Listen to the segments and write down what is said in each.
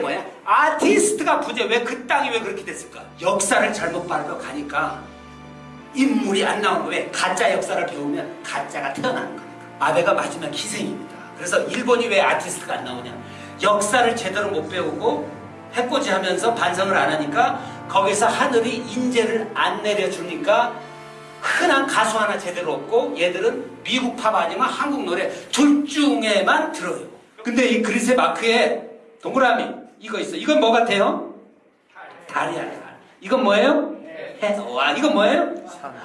뭐야? 아티스트가 부재 왜 그 땅이 왜 그렇게 됐을까? 역사를 잘못 밟아 가니까 인물이 안 나오는 거왜 가짜 역사를 배우면 가짜가 태어나는 거니까 아베가 마지막 희생입니다. 그래서 일본이 왜 아티스트가 안 나오냐? 역사를 제대로 못 배우고 해코지 하면서 반성을 안 하니까 거기서 하늘이 인재를 안 내려주니까 흔한 가수 하나 제대로 없고 얘들은 미국 팝 아니면 한국 노래 둘 중에만 들어요. 근데 이 그리스의 마크에 동그라미 이거 있어. 이건 뭐 같아요? 달이야 달. 이건 뭐예요? 해. 와 이건 뭐예요?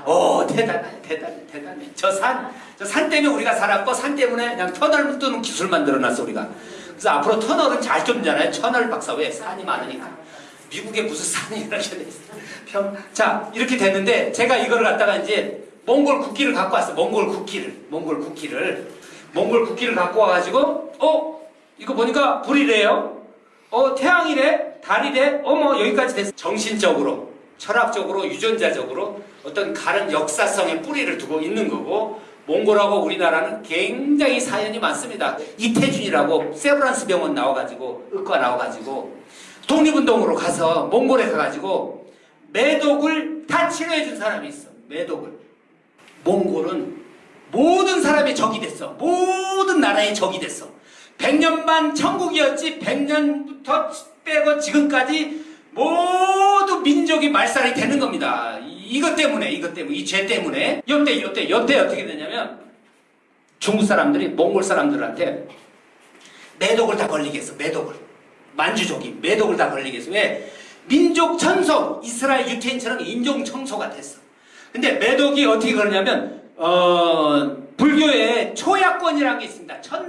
오 대단해 대단해 대단해. 저 산 저 산 때문에 우리가 살았고 산 때문에 그냥 터널 뚫는 기술 만들어놨어 우리가. 그래서 앞으로 터널은 잘 뚫잖아요. 터널 박사 왜 산이 많으니까. 미국에 무슨 산이 이렇게 돼 있어. 평. 자 이렇게 됐는데 제가 이거를 갖다가 이제 몽골 국기를 갖고 왔어. 몽골 국기를 몽골 국기를 몽골 국기를 갖고 와가지고 어 이거 보니까 불이래요. 어 태양이래 달이래 어머 여기까지 됐어. 정신적으로 철학적으로 유전자적으로 어떤 다른 역사성의 뿌리를 두고 있는 거고 몽골하고 우리나라는 굉장히 사연이 많습니다. 이태준이라고 세브란스 병원 나와가지고 의과 나와가지고 독립운동으로 가서 몽골에 가가지고 매독을 다 치료해 준 사람이 있어. 매독을. 몽골은 모든 사람의 적이 됐어. 모든 나라의 적이 됐어 100년만 천국이었지 100년부터 빼고 지금까지 모두 민족이 말살이 되는 겁니다. 이것 때문에 이것 때문에 이 죄 때문에 요때 요때 요때 어떻게 되냐면 중국 사람들이 몽골 사람들한테 매독을 다 걸리게 했어. 매독을. 만주족이 매독을 다 걸리게 했어. 왜? 민족 천소 이스라엘 유태인처럼 인종 청소가 됐어. 근데 매독이 어떻게 그러냐면 어, 불교에 초야권이라는 게 있습니다. 첫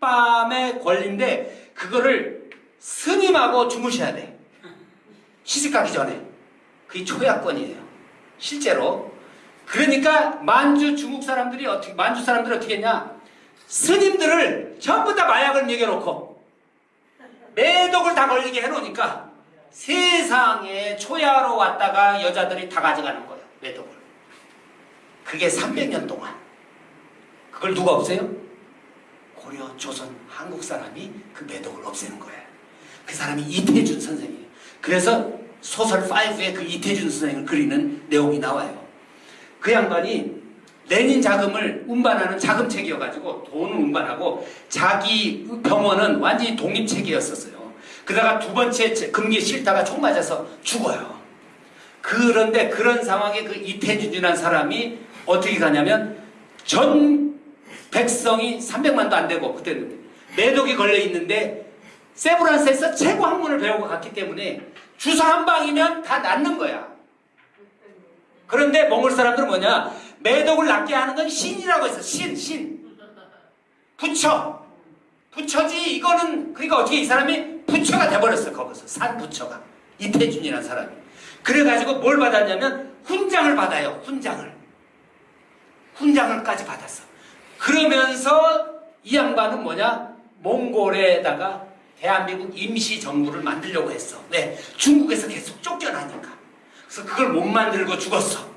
날 밤에 걸린데 그거를 스님하고 주무셔야 돼. 시집 가기 전에. 그게 초약권이에요. 실제로. 그러니까 만주 중국 사람들이 어떻게 만주 사람들이 어떻게 했냐? 스님들을 전부 다 마약을 먹여놓고 매독을 다 걸리게 해놓으니까 세상에 초야로 왔다가 여자들이 다 가져가는 거예요. 매독을. 그게 300년 동안. 그걸 누가 없애요? 고려, 조선, 한국 사람이 그 매독을 없애는 거예요. 그 사람이 이태준 선생이에요. 그래서 소설 5에 그 이태준 선생을 그리는 내용이 나와요. 그 양반이 레닌 자금을 운반하는 자금책이어가지고 돈을 운반하고 자기 병원은 완전히 독립책이었었어요. 그러다가 두 번째 금기 싫다가 총 맞아서 죽어요. 그런데 그런 상황에 그 이태준이라는 사람이 어떻게 가냐면 전 백성이 300만도 안 되고 그때는 매독이 걸려 있는데 세브란스에서 최고 학문을 배우고 갔기 때문에 주사 한 방이면 다 낫는 거야. 그런데 몽골 사람들은 뭐냐? 매독을 낫게 하는 건 신이라고 했어. 신, 신. 부처. 부처지 이거는 그러니까 어떻게 이 사람이 부처가 돼버렸어 거기서 산 부처가 이태준이라는 사람이 그래가지고 뭘 받았냐면 훈장을 받아요 훈장을 훈장을까지 받았어 그러면서 이 양반은 뭐냐 몽골에다가 대한민국 임시정부를 만들려고 했어. 왜? 중국에서 계속 쫓겨나니까. 그래서 그걸 못 만들고 죽었어.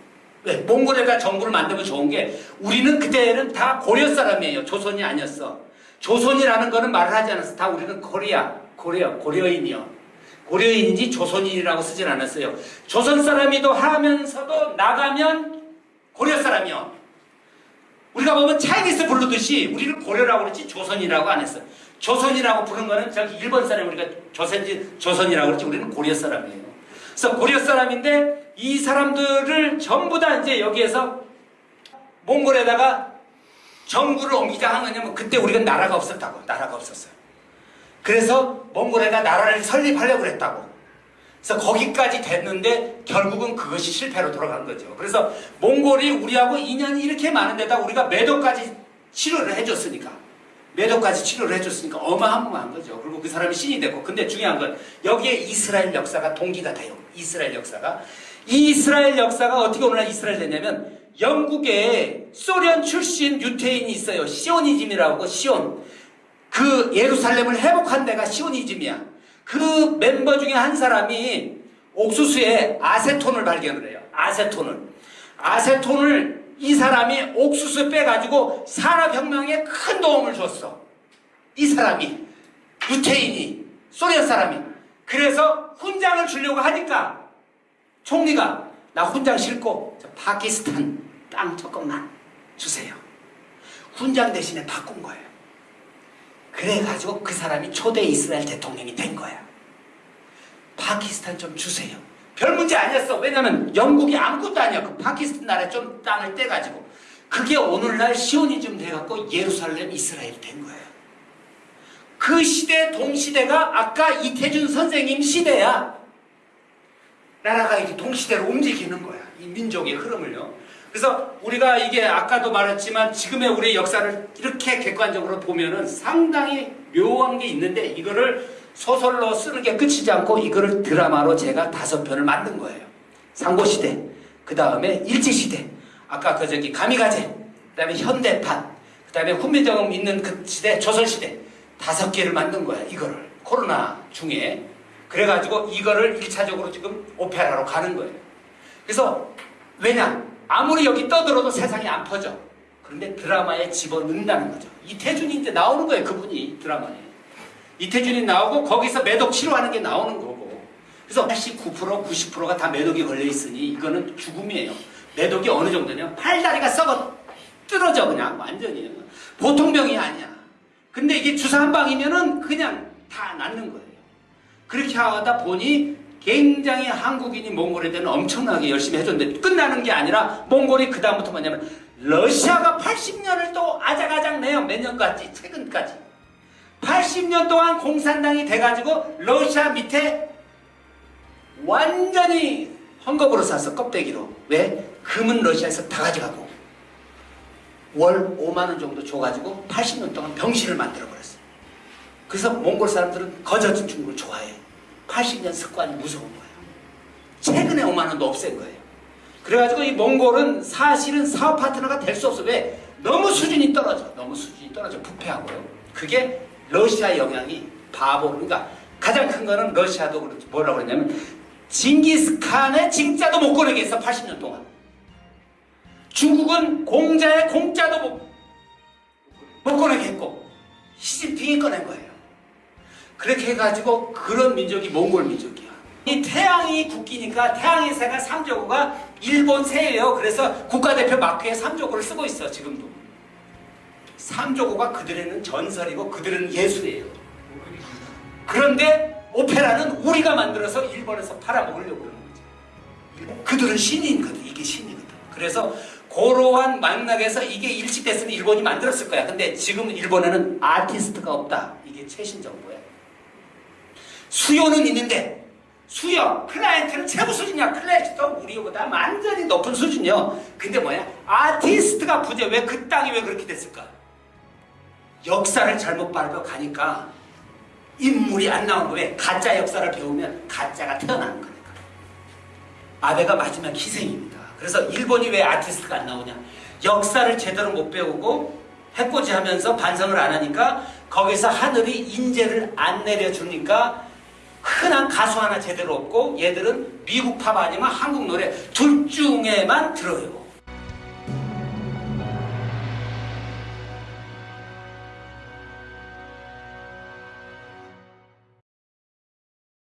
왜? 몽골에다 정부를 만들면 좋은 게 우리는 그때는 다 고려 사람이에요. 조선이 아니었어. 조선이라는 거는 말을 하지 않았어. 다 우리는 코리아, 고려, 고려인이요. 고려인인지 조선인이라고 쓰진 않았어요. 조선 사람이도 하면서도 나가면 고려 사람이요. 우리가 보면 차이니스 부르듯이 우리는 고려라고 그랬지 조선이라고 안 했어. 조선이라고 부른 거는 저기 일본 사람 우리가 조선지 조선이라고 그랬지 우리는 고려 사람이에요. 그래서 고려 사람인데 이 사람들을 전부 다 이제 여기에서 몽골에다가 정부를 옮기자 한 거냐면 그때 우리가 나라가 없었다고 나라가 없었어요. 그래서 몽골에다 나라를 설립하려고 그랬다고. 그래서 거기까지 됐는데 결국은 그것이 실패로 돌아간 거죠. 그래서 몽골이 우리하고 인연이 이렇게 많은 데다 우리가 매도까지 치료를 해줬으니까 매도까지 치료를 해줬으니까 어마어마한 거죠. 그리고 그 사람이 신이 됐고 근데 중요한 건 여기에 이스라엘 역사가 동기가 돼요. 이스라엘 역사가 이 이스라엘 역사가 어떻게 오늘날 이스라엘 됐냐면 영국에 소련 출신 유태인이 있어요. 시오니즘이라고 시온 그 예루살렘을 회복한 데가 시오니즘이야. 그 멤버 중에 한 사람이 옥수수에 아세톤을 발견을 해요. 아세톤을. 아세톤을 이 사람이 옥수수 빼가지고 산업혁명에 큰 도움을 줬어. 이 사람이 유태인이 소련 사람이. 그래서 훈장을 주려고 하니까 총리가 나 훈장 싫고 저 파키스탄 땅 조금만 주세요. 훈장 대신에 바꾼 거예요. 그래가지고 그 사람이 초대 이스라엘 대통령이 된 거야. 파키스탄 좀 주세요. 별 문제 아니었어. 왜냐면 영국이 아무것도 아니야. 그 파키스탄 나라에 좀 땅을 떼가지고. 그게 오늘날 시오니즘 돼갖고 예루살렘 이스라엘이 된 거예요. 그 시대 동시대가 아까 이태준 선생님 시대야. 나라가 이제 동시대로 움직이는 거야. 이 민족의 흐름을요. 그래서 우리가 이게 아까도 말했지만 지금의 우리의 역사를 이렇게 객관적으로 보면은 상당히 묘한 게 있는데 이거를 소설로 쓰는 게 끝이지 않고 이거를 드라마로 제가 다섯 편을 만든 거예요. 상고시대, 그 다음에 일제시대, 아까 그 저기 가미가제, 그 다음에 현대판, 그 다음에 훈민정음 있는 그 시대, 조선시대 다섯 개를 만든 거야. 이거를 코로나 중에 그래가지고 이거를 1차적으로 지금 오페라로 가는 거예요. 그래서 왜냐? 아무리 여기 떠들어도 세상이 안 퍼져. 그런데 드라마에 집어넣는다는 거죠. 이태준이 이제 나오는 거예요. 그분이 드라마에. 이태준이 나오고 거기서 매독 치료하는 게 나오는 거고. 그래서 89% 90%가 다 매독이 걸려 있으니 이거는 죽음이에요. 매독이 어느 정도냐? 팔다리가 썩어 뜯어져 그냥 완전히. 보통 병이 아니야. 근데 이게 주사 한 방이면은 그냥 다 낫는 거예요. 그렇게 하다 보니 굉장히 한국인이 몽골에 대한 엄청나게 열심히 해줬는데 끝나는 게 아니라 몽골이 그 다음부터 뭐냐면 러시아가 80년을 또 아작아작 내요. 몇 년까지? 최근까지. 80년 동안 공산당이 돼가지고 러시아 밑에 완전히 헝겊으로 쌌어 껍데기로. 왜? 금은 러시아에서 다 가져가고 월 5만원 정도 줘가지고 80년 동안 병신을 만들어버렸어 그래서 몽골 사람들은 거저진 중국을 좋아해 80년 습관이 무서운 거예요 최근에 5만원도 없앤 거예요. 그래가지고 이 몽골은 사실은 사업 파트너가 될 수 없어. 왜? 너무 수준이 떨어져. 너무 수준이 떨어져. 부패하고요. 그게 러시아 영향이 바보. 그러니까 가장 큰 거는 러시아도 그렇지. 뭐라고 그랬냐면 징기스칸의 징자도 못 꺼내게 했어 80년 동안. 중국은 공자의 공자도 못, 못 꺼내게 했고 시진핑이 꺼낸 거예요 그렇게 해가지고 그런 민족이 몽골 민족이야 이 태양이 국기니까 태양의 새가 삼조고가 일본 새예요 그래서 국가대표 마크에 삼조고를 쓰고 있어 지금도 삼조고가 그들에는 전설이고 그들은 예술이에요 그런데 오페라는 우리가 만들어서 일본에서 팔아먹으려고 그러는 거지. 그들은 신인거든. 이게 신이거든. 그래서 고로한 맥락에서 이게 일찍 됐으면 일본이 만들었을 거야. 근데 지금 일본에는 아티스트가 없다. 이게 최신 정보야. 수요는 있는데 수요, 클라이언트는 최고 수준이야. 클래식도 우리보다 완전히 높은 수준이요. 근데 뭐야? 아티스트가 부재. 왜 그 땅이 왜 그렇게 됐을까? 역사를 잘못 밟아 가니까 인물이 안 나온 거예요. 가짜 역사를 배우면 가짜가 태어나는 거니까. 아베가 마지막 희생입니다. 그래서 일본이 왜 아티스트가 안 나오냐? 역사를 제대로 못 배우고 해코지 하면서 반성을 안 하니까 거기서 하늘이 인재를 안 내려주니까 흔한 가수 하나 제대로 없고 얘들은 미국 팝 아니면 한국 노래 둘 중에만 들어요.